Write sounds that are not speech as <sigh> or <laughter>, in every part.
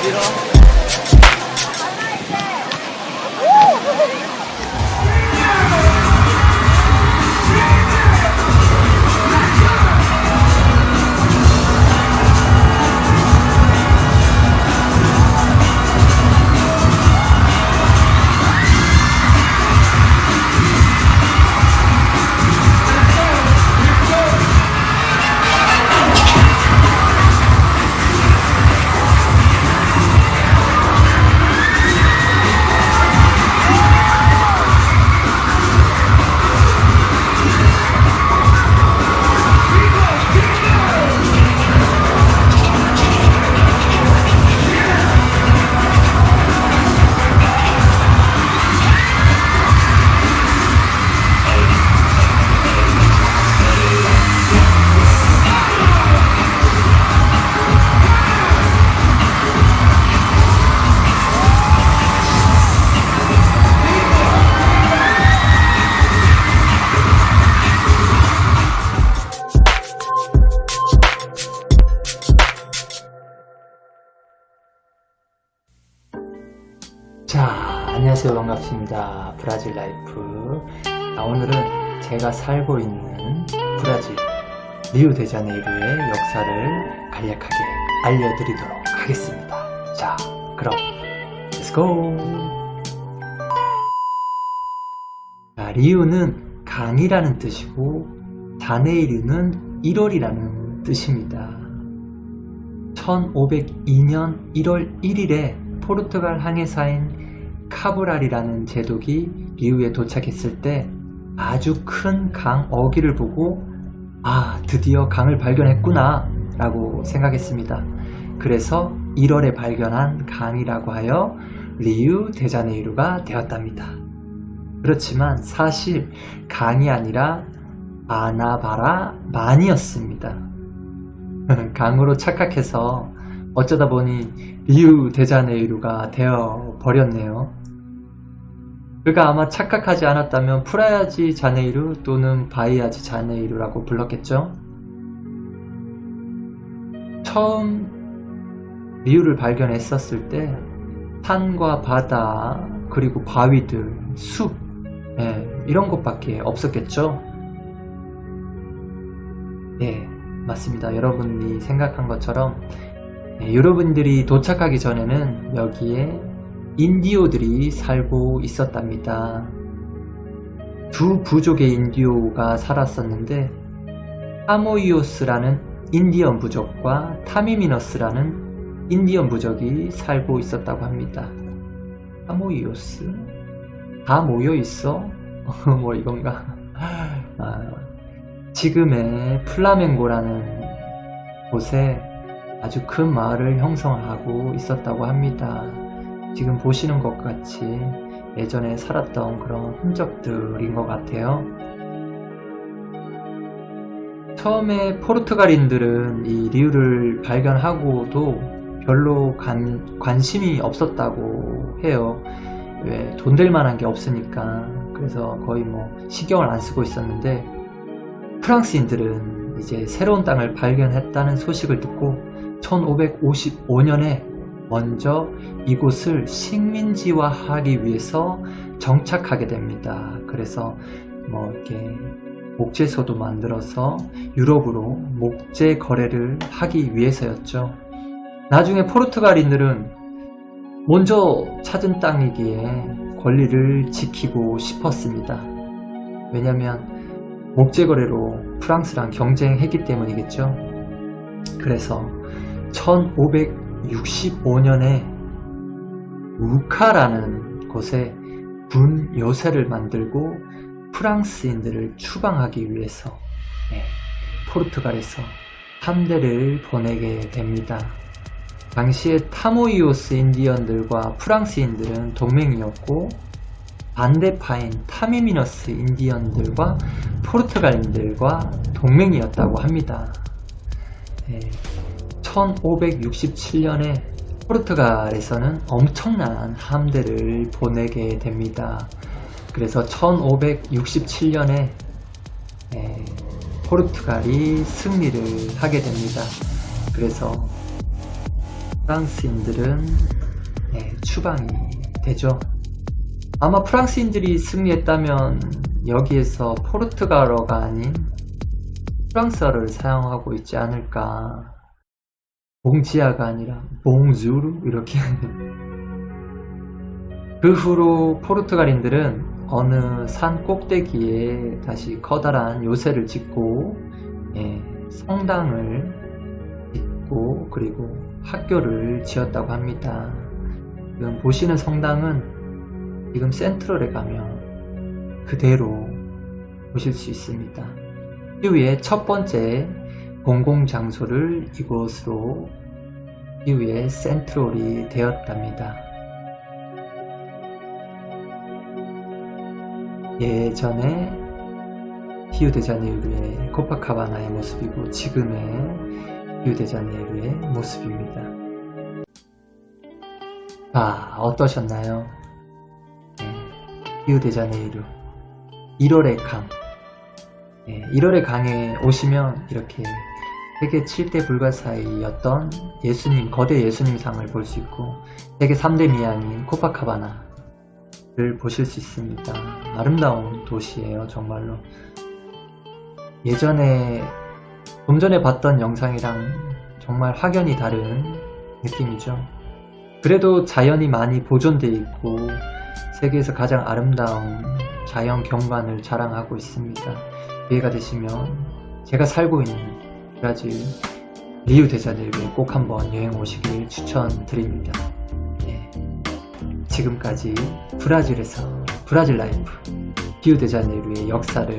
어디 안녕하세요. 반갑습니다. 브라질 라이프. 자, 오늘은 제가 살고 있는 브라질 리우데자네이루의 역사를 간략하게 알려드리도록 하겠습니다. 자, 그럼 go! 자, 리우는 강이라는 뜻이고 자네이루는 1월이라는 뜻입니다. 1502년 1월 1일에 포르투갈 항해사인 카브랄이라는 제독이 리우에 도착했을 때 아주 큰 강 어기를 보고 아 드디어 강을 발견했구나 라고 생각했습니다. 그래서 1월에 발견한 강이라고 하여 리우 데자네이루가 되었답니다. 그렇지만 사실 강이 아니라 아나바라 만이었습니다. <laughs> 강으로 착각해서 어쩌다 보니 리우 데자네이루가 되어 버렸네요. 그가 아마 착각하지 않았다면 프라야지 자네이루 또는 바이아지 자네이루라고 불렀겠죠. 처음 리우를 발견했었을 때 산과 바다 그리고 바위들, 숲 예, 이런 것밖에 없었겠죠. 예, 맞습니다. 여러분이 생각한 것처럼 네, 여러분들이 도착하기 전에는 여기에 인디오들이 살고 있었답니다. 두 부족의 인디오가 살았었는데 타모이오스라는 인디언 부족과 타미미너스라는 인디언 부족이 살고 있었다고 합니다. 타모이오스? 다 모여 있어? <laughs> 뭐 이건가? 아, 지금의 플라멩고라는 곳에 아주 큰 마을을 형성하고 있었다고 합니다. 지금 보시는 것 같이 예전에 살았던 그런 흔적들인 것 같아요. 처음에 포르투갈인들은 이 리우를 발견하고도 별로 관, 관심이 없었다고 해요. 왜 돈 될 만한 게 없으니까 그래서 거의 뭐 시경을 안 쓰고 있었는데 프랑스인들은 이제 새로운 땅을 발견했다는 소식을 듣고 1555년에 먼저 이곳을 식민지화하기 위해서 정착하게 됩니다. 그래서 뭐 이렇게 목재소도 만들어서 유럽으로 목재 거래를 하기 위해서였죠. 나중에 포르투갈인들은 먼저 찾은 땅이기에 권리를 지키고 싶었습니다. 왜냐하면 목재 거래로 프랑스랑 경쟁했기 때문이겠죠. 그래서 1565년에 우카라는 곳에 군 요새를 만들고 프랑스인들을 추방하기 위해서 네, 포르투갈에서 함대를 보내게 됩니다. 당시에 타모이오스 인디언들과 프랑스인들은 동맹이었고 반대파인 타미미너스 인디언들과 포르투갈인들과 동맹이었다고 합니다. 네, 1567년에 포르투갈에서는 엄청난 함대를 보내게 됩니다. 그래서 1567년에 포르투갈이 승리를 하게 됩니다. 그래서 프랑스인들은 네, 추방이 되죠. 아마 프랑스인들이 승리했다면 여기에서 포르투갈어가 아닌 프랑스어를 사용하고 있지 않을까. 봉지아가 아니라 봉주르 이렇게 그 후로 포르투갈인들은 어느 산 꼭대기에 다시 커다란 요새를 짓고 예, 성당을 짓고 그리고 학교를 지었다고 합니다. 지금 보시는 성당은 지금 센트럴에 가면 그대로 보실 수 있습니다. 이후에 첫 번째 공공장소를 이곳으로 이후에 센트럴이 되었답니다. 예전에 히우데자네이루의 코파카바나의 모습이고 지금의 히우데자네이루의 모습입니다. 아 어떠셨나요? 네, 히우데자네이루 1월의 강 네, 1월의 강에 오시면 이렇게 세계 7대 불가사의였던 예수님 거대 예수님 상을 볼 수 있고 세계 3대 미항인 코파카바나를 보실 수 있습니다. 아름다운 도시예요 정말로 예전에 좀 전에 봤던 영상이랑 정말 확연히 다른 느낌이죠. 그래도 자연이 많이 보존되어 있고 세계에서 가장 아름다운 자연 경관을 자랑하고 있습니다. 기회가 되시면 제가 살고 있는 브라질 리우 데자네이루에 꼭 한번 여행 오시길 추천드립니다. 네. 지금까지 브라질에서 브라질 life 리우 데자네이루의 역사를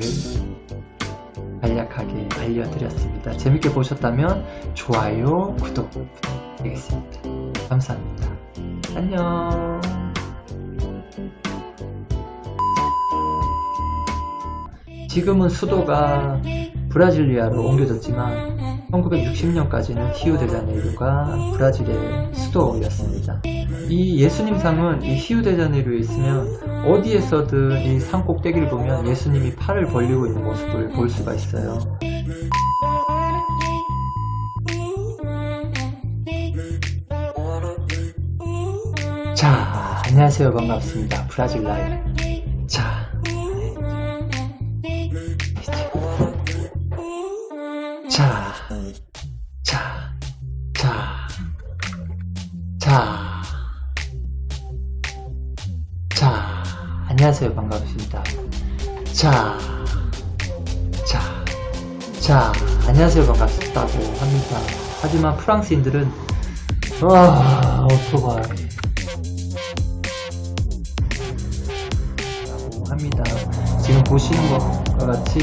간략하게 알려드렸습니다. 재밌게 보셨다면 좋아요, 구독 부탁드리겠습니다. 감사합니다. 안녕. 지금은 수도가 브라질리아로 옮겨졌지만 1960년까지는 히우데자네이루가 브라질의 수도였습니다. 이 예수님상은 이 히우데자네이루에 있으면 어디에서든 이 산 꼭대기를 보면 예수님이 팔을 벌리고 있는 모습을 볼 수가 있어요. 자, 안녕하세요. 반갑습니다. 브라질 라이브. 안녕하세요. 반갑습니다. 자, 자, 자, 안녕하세요. 반갑다고 합니다. 하지만 프랑스인들은, 아, 오토바이. 라고 합니다. 지금 보시는 것과 같이